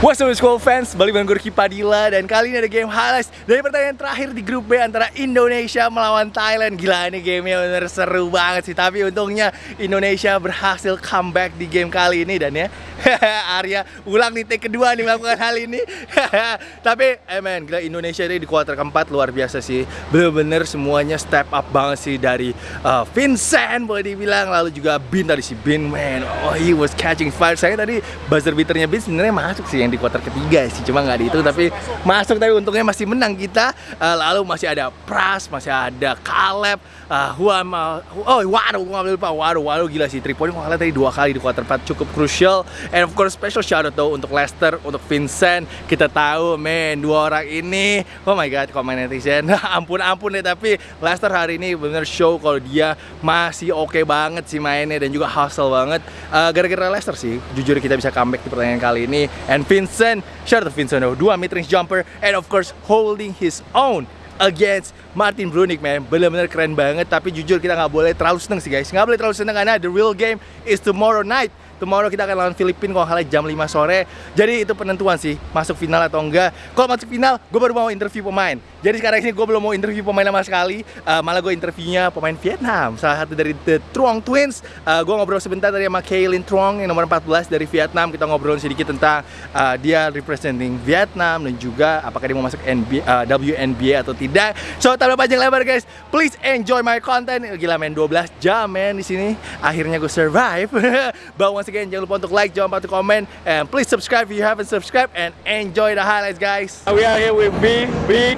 What's up school fans, balik dengan gue Ricky Padilla Dan kali ini ada game highlights dari pertandingan terakhir di grup B antara Indonesia melawan Thailand. Gila ini gamenya bener seru banget sih. Tapi untungnya Indonesia berhasil comeback di game kali ini Dan ya Arya ulang nih take kedua nih melakukan hal ini. Tapi eh man, gila Indonesia ini di kuarter keempat luar biasa sih. Bener-bener semuanya step up banget sih dari uh, Vincent boleh dibilang. Lalu juga Bin tadi si Bin man Oh he was catching fire. Saya tadi buzzer beaternya Bin sebenarnya masuk sih di kuarter ketiga sih cuma nggak dihitung tapi masuk tapi untungnya masih menang kita. Uh, lalu masih ada Pras masih ada Caleb uh, Juan oh waduh gue nggak lupa. Waduh waduh gila sih 3 point gue tadi dua kali di kuarter 4 cukup crucial. And of course special shout out tuh untuk Lester untuk Vincent. Kita tahu men dua orang ini oh my god komen netizen? Ampun ampun deh tapi Lester hari ini bener show kalau dia masih oke okay banget sih mainnya dan juga hustle banget. Uh, gara-gara uh, Lester sih jujur kita bisa comeback di pertandingan kali ini. And Vincent Vincent. Shout out to Vincent, dua mid-range jumper, and of course holding his own against Martin Brunik man. Bener-bener keren banget tapi jujur kita nggak boleh terlalu seneng sih guys. Nggak boleh terlalu seneng karena the real game is tomorrow night Tomorrow kita akan lawan Filipina kalau kalah jam 5 sore. Jadi itu penentuan sih masuk final atau enggak. Kalau masuk final, gue baru mau interview pemain. Jadi sekarang ini gue belum mau interview pemain sama sekali. Uh, malah gue interviewnya pemain Vietnam, salah satu dari The Truong Twins. Uh, gue ngobrol sebentar tadi sama Kaylin Truong yang nomor 14 dari Vietnam. Kita ngobrol sedikit tentang uh, dia representing Vietnam dan juga apakah dia mau masuk NBA, uh, WNBA atau tidak. So tanpa panjang lebar guys, please enjoy my content. Gila main 12 jam men di sini. Akhirnya gue survive. Bawa again, jangan lupa untuk like, jangan lupa untuk comment, and please subscribe if you haven't subscribed, and enjoy the highlights, guys. We are here with B. B,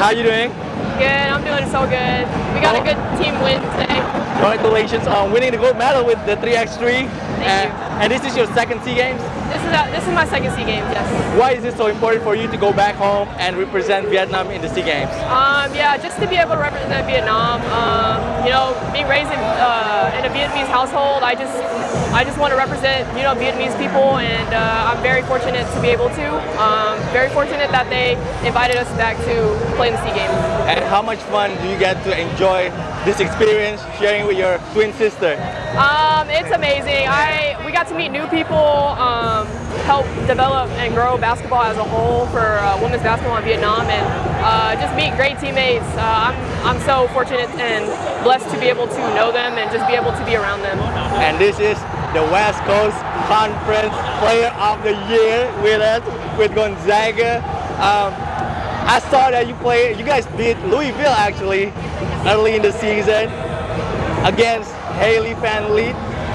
how you doing? Good, I'm doing so good. We got a oh. good team win today. Congratulations on winning the gold medal with the 3x3. Thank and, you. And this is your second SEA Games? This is, a, this is my second SEA Games, yes. Why is it so important for you to go back home and represent Vietnam in the SEA Games? Um, yeah, just to be able to represent Vietnam. Um, you know, being raised in, uh, in a Vietnamese household, I just I just want to represent, you know, Vietnamese people, and uh, I'm very fortunate to be able to. Um, very fortunate that they invited us back to play in the SEA Games. And how much fun do you get to enjoy this experience sharing with your twin sister? Um, it's amazing. I we got to meet new people, um, help develop and grow basketball as a whole for uh, women's basketball in Vietnam, and uh, just meet great teammates. Uh, I'm I'm so fortunate and blessed to be able to know them and just be able to be around them. And this is the West Coast Conference Player of the Year with us with Gonzaga. Um, I saw that you play. You guys beat Louisville actually early in the season against Hailey Van.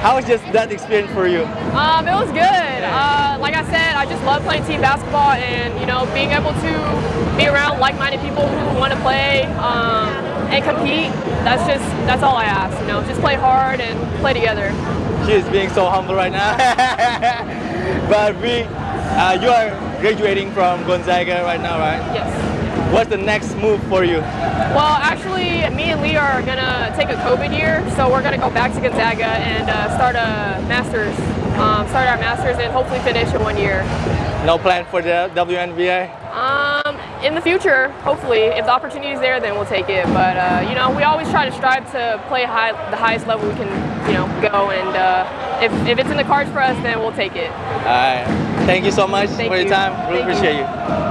How was just that experience for you? Um, it was good. Uh, like I said, I just love playing team basketball and, you know, being able to be around like-minded people who want to play um, and compete. That's just, that's all I ask, you know, just play hard and play together. She is being so humble right now. but we, uh, you are graduating from Gonzaga right now, right? Yes. What's the next move for you? Well, actually, me and Lee are gonna take a COVID year, so we're gonna go back to Gonzaga and uh, start a master's, um, start our master's, and hopefully finish in one year. No plan for the WNBA? Um, in the future, hopefully, if the opportunity is there, then we'll take it. But uh, you know, we always try to strive to play high, the highest level we can, you know, go. And uh, if, if it's in the cards for us, then we'll take it. All right. Thank you so much Thank for you. your time. Really Thank appreciate you. you.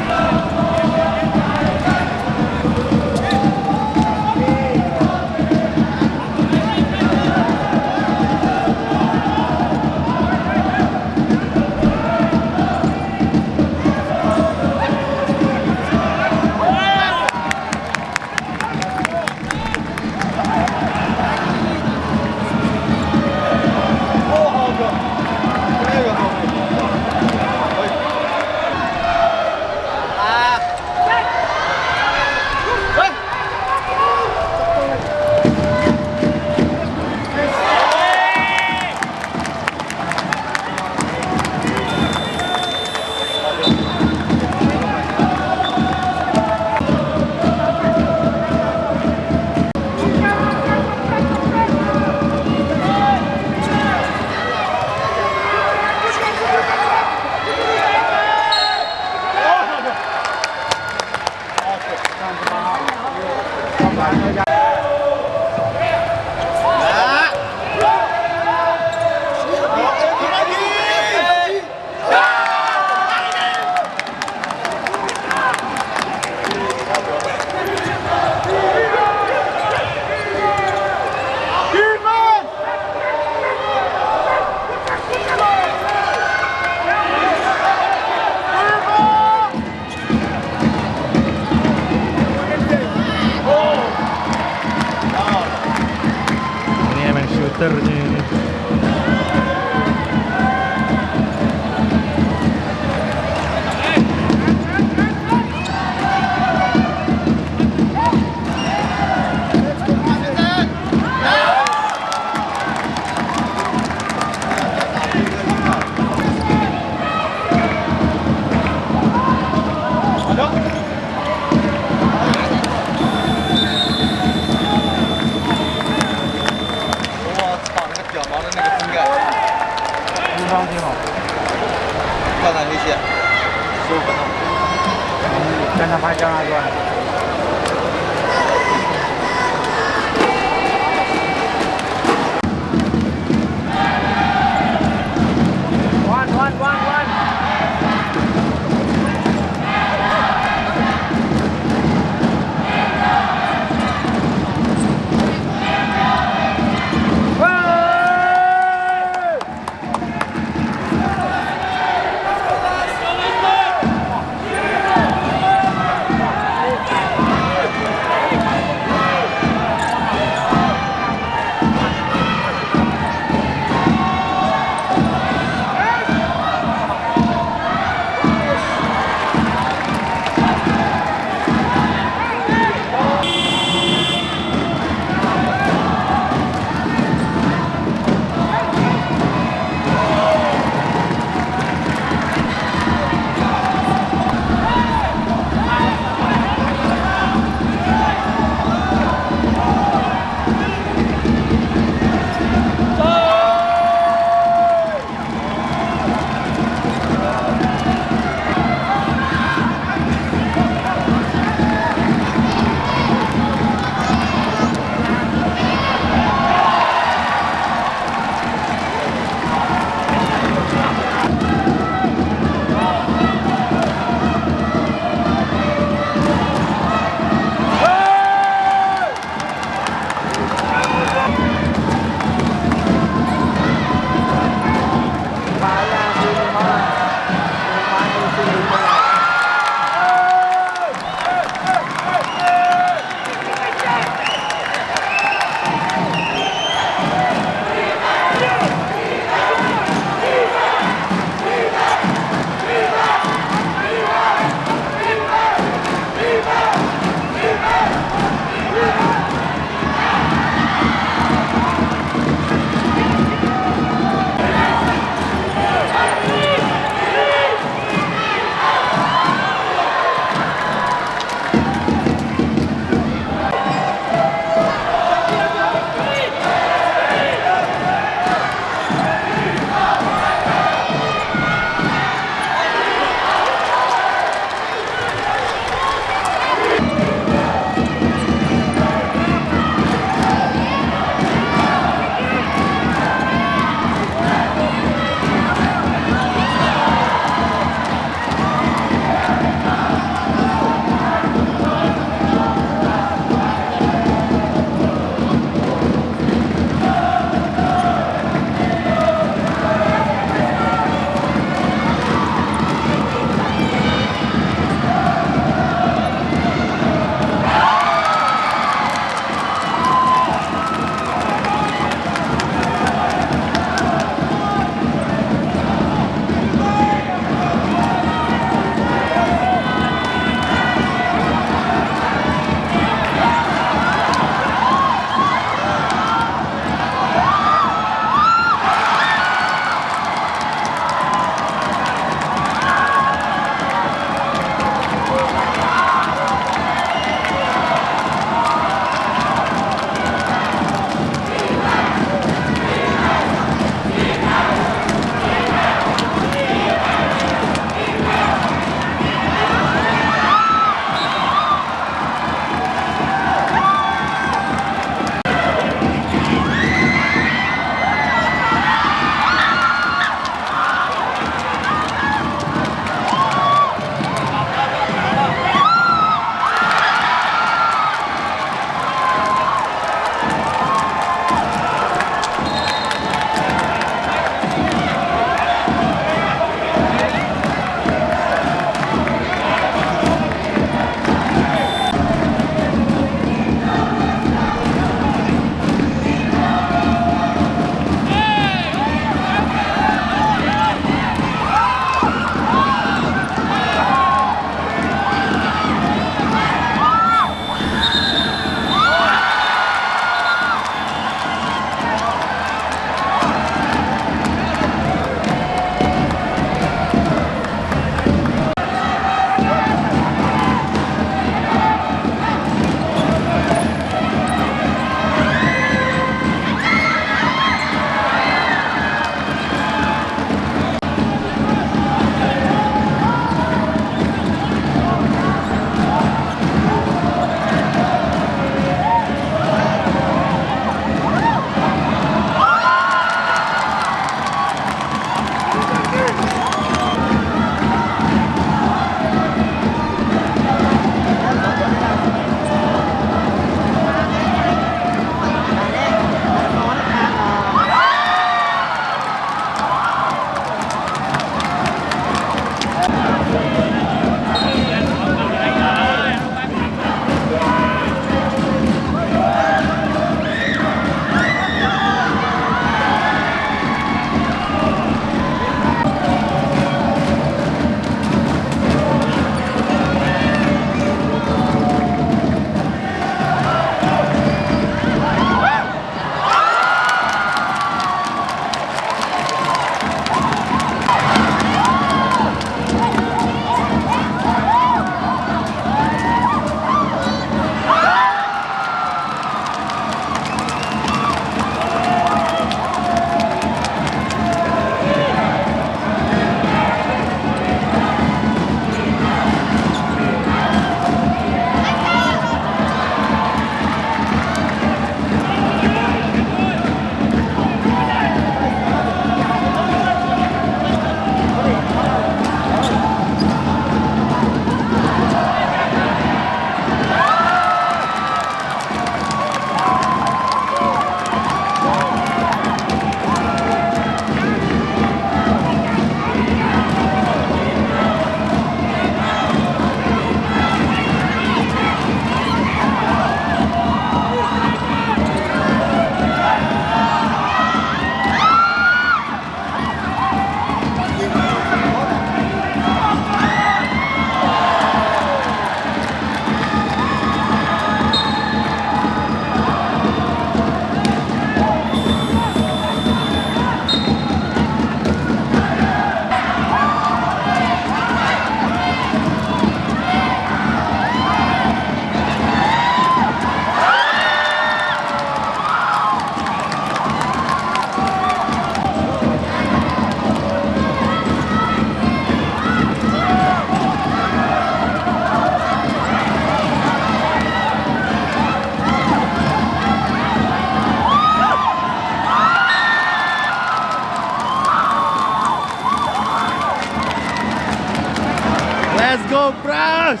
Bros!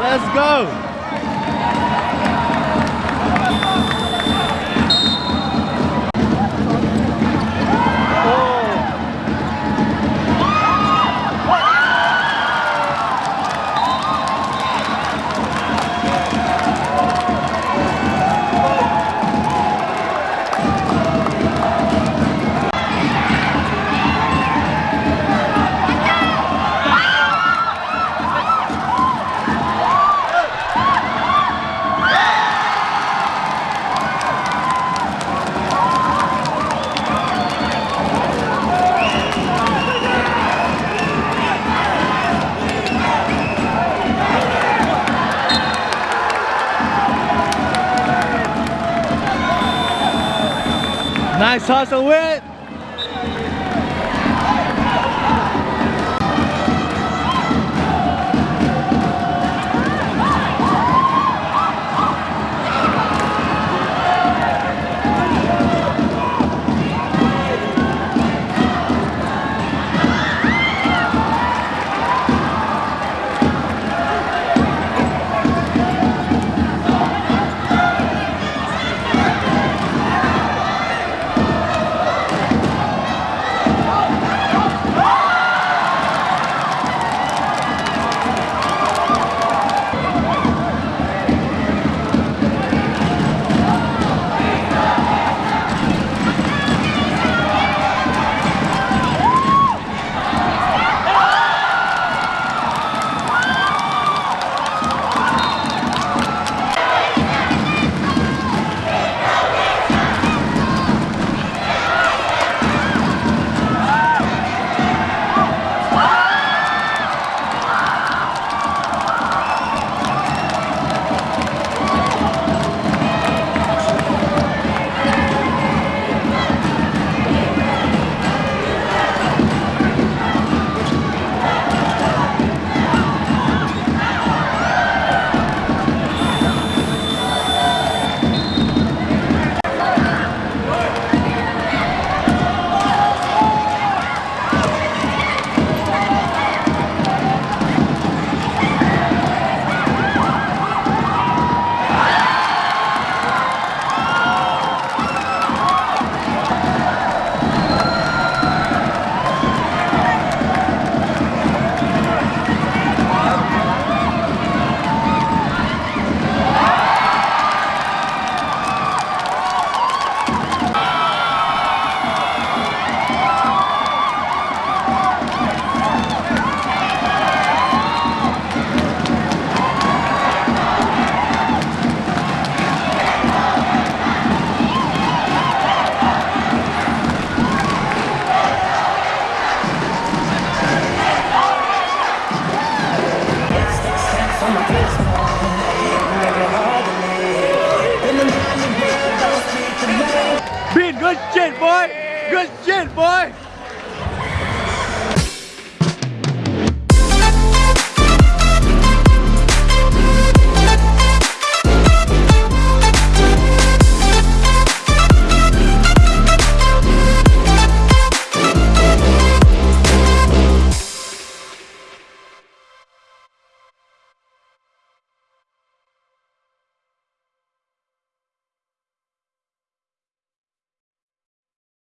Let's go! Nice hustle, Whit! Good shit, boy! Good shit, boy!